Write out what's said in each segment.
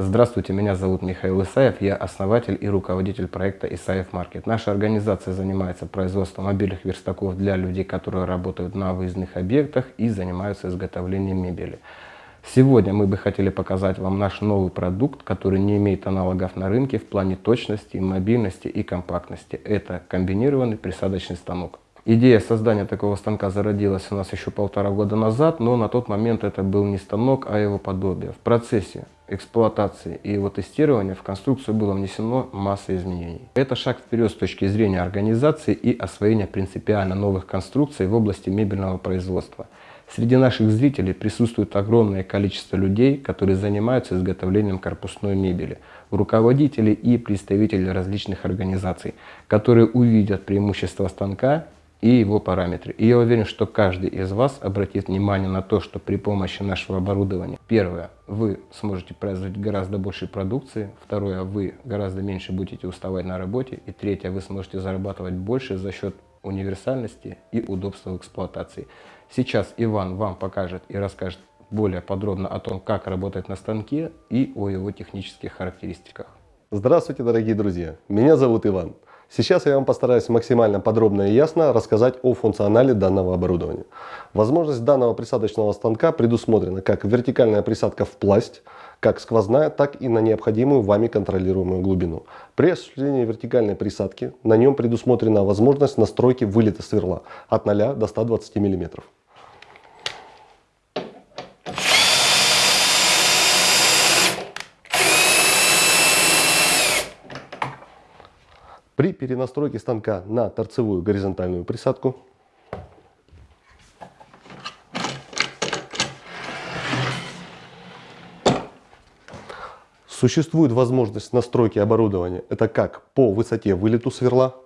Здравствуйте, меня зовут Михаил Исаев, я основатель и руководитель проекта Исаев Маркет. Наша организация занимается производством мобильных верстаков для людей, которые работают на выездных объектах и занимаются изготовлением мебели. Сегодня мы бы хотели показать вам наш новый продукт, который не имеет аналогов на рынке в плане точности, мобильности и компактности. Это комбинированный присадочный станок. Идея создания такого станка зародилась у нас еще полтора года назад, но на тот момент это был не станок, а его подобие. В процессе эксплуатации и его тестирования в конструкцию было внесено масса изменений. Это шаг вперед с точки зрения организации и освоения принципиально новых конструкций в области мебельного производства. Среди наших зрителей присутствует огромное количество людей, которые занимаются изготовлением корпусной мебели, руководители и представители различных организаций, которые увидят преимущества станка и его параметры. И я уверен, что каждый из вас обратит внимание на то, что при помощи нашего оборудования, первое, вы сможете производить гораздо больше продукции, второе, вы гораздо меньше будете уставать на работе, и третье, вы сможете зарабатывать больше за счет универсальности и удобства в эксплуатации. Сейчас Иван вам покажет и расскажет более подробно о том, как работать на станке и о его технических характеристиках. Здравствуйте, дорогие друзья! Меня зовут Иван. Сейчас я вам постараюсь максимально подробно и ясно рассказать о функционале данного оборудования. Возможность данного присадочного станка предусмотрена как вертикальная присадка в пласть, как сквозная, так и на необходимую вами контролируемую глубину. При осуществлении вертикальной присадки на нем предусмотрена возможность настройки вылета сверла от 0 до 120 мм. При перенастройке станка на торцевую горизонтальную присадку существует возможность настройки оборудования. Это как по высоте вылету сверла,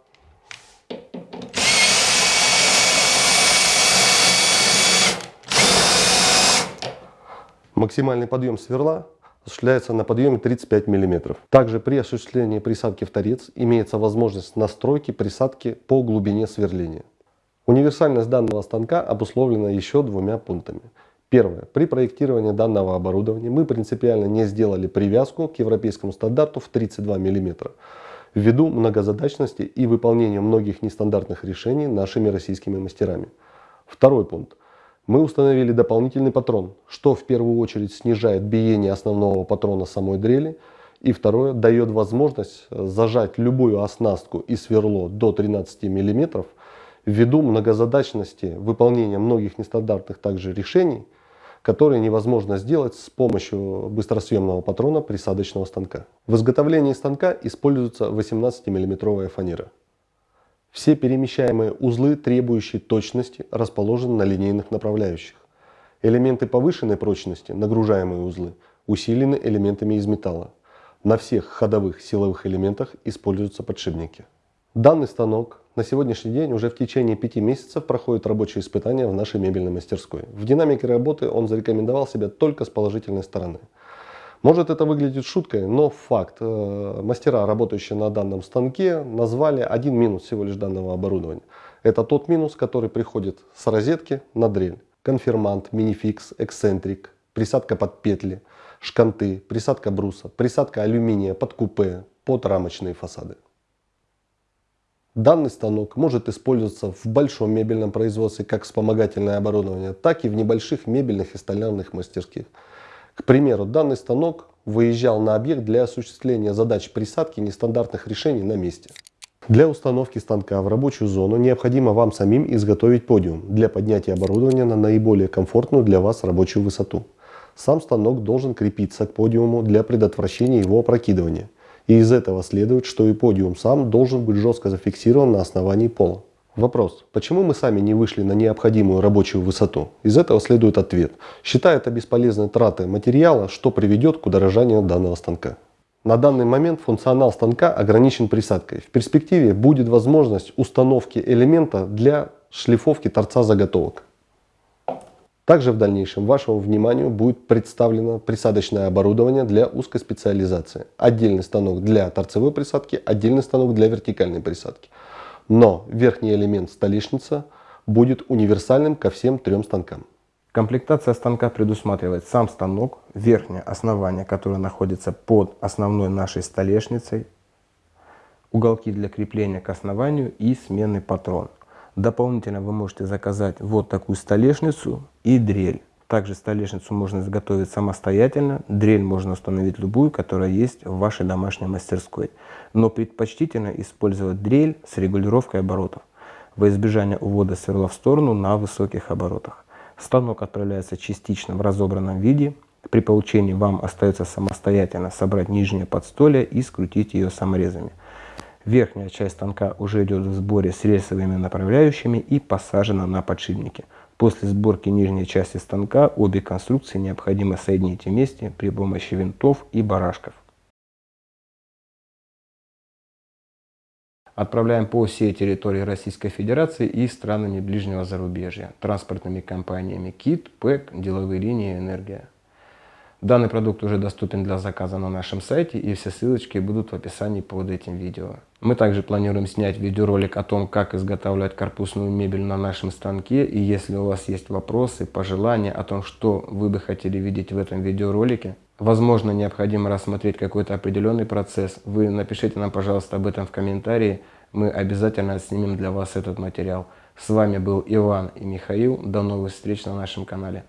максимальный подъем сверла осуществляется на подъеме 35 мм. Также при осуществлении присадки в торец имеется возможность настройки присадки по глубине сверления. Универсальность данного станка обусловлена еще двумя пунктами. Первое. При проектировании данного оборудования мы принципиально не сделали привязку к европейскому стандарту в 32 мм ввиду многозадачности и выполнения многих нестандартных решений нашими российскими мастерами. Второй пункт. Мы установили дополнительный патрон, что в первую очередь снижает биение основного патрона самой дрели, и второе, дает возможность зажать любую оснастку и сверло до 13 мм ввиду многозадачности выполнения многих нестандартных также решений, которые невозможно сделать с помощью быстросъемного патрона присадочного станка. В изготовлении станка используется 18 миллиметровая фанера. Все перемещаемые узлы, требующие точности, расположены на линейных направляющих. Элементы повышенной прочности, нагружаемые узлы, усилены элементами из металла. На всех ходовых силовых элементах используются подшипники. Данный станок на сегодняшний день уже в течение пяти месяцев проходит рабочие испытания в нашей мебельной мастерской. В динамике работы он зарекомендовал себя только с положительной стороны. Может это выглядит шуткой, но факт. Э, мастера, работающие на данном станке, назвали один минус всего лишь данного оборудования. Это тот минус, который приходит с розетки на дрель. Конфирмант, минификс, эксцентрик, присадка под петли, шканты, присадка бруса, присадка алюминия под купе, под рамочные фасады. Данный станок может использоваться в большом мебельном производстве как вспомогательное оборудование, так и в небольших мебельных и столярных мастерских. К примеру, данный станок выезжал на объект для осуществления задач присадки нестандартных решений на месте. Для установки станка в рабочую зону необходимо вам самим изготовить подиум для поднятия оборудования на наиболее комфортную для вас рабочую высоту. Сам станок должен крепиться к подиуму для предотвращения его опрокидывания. И из этого следует, что и подиум сам должен быть жестко зафиксирован на основании пола. Вопрос. Почему мы сами не вышли на необходимую рабочую высоту? Из этого следует ответ. Считая это бесполезной тратой материала, что приведет к удорожанию данного станка. На данный момент функционал станка ограничен присадкой. В перспективе будет возможность установки элемента для шлифовки торца заготовок. Также в дальнейшем вашему вниманию будет представлено присадочное оборудование для узкой специализации. Отдельный станок для торцевой присадки, отдельный станок для вертикальной присадки. Но верхний элемент столешница будет универсальным ко всем трем станкам. Комплектация станка предусматривает сам станок, верхнее основание, которое находится под основной нашей столешницей, уголки для крепления к основанию и сменный патрон. Дополнительно вы можете заказать вот такую столешницу и дрель. Также столешницу можно изготовить самостоятельно, дрель можно установить любую, которая есть в вашей домашней мастерской. Но предпочтительно использовать дрель с регулировкой оборотов, во избежание увода сверла в сторону на высоких оборотах. Станок отправляется частично в разобранном виде. При получении вам остается самостоятельно собрать нижнее подстолье и скрутить ее саморезами. Верхняя часть станка уже идет в сборе с рельсовыми направляющими и посажена на подшипники. После сборки нижней части станка обе конструкции необходимо соединить вместе при помощи винтов и барашков. Отправляем по всей территории Российской Федерации и странами ближнего зарубежья, транспортными компаниями КИТ, ПЭК, деловые линии, Энергия. Данный продукт уже доступен для заказа на нашем сайте и все ссылочки будут в описании под этим видео. Мы также планируем снять видеоролик о том, как изготавливать корпусную мебель на нашем станке. И если у вас есть вопросы, пожелания о том, что вы бы хотели видеть в этом видеоролике, возможно необходимо рассмотреть какой-то определенный процесс, вы напишите нам, пожалуйста, об этом в комментарии. Мы обязательно снимем для вас этот материал. С вами был Иван и Михаил. До новых встреч на нашем канале.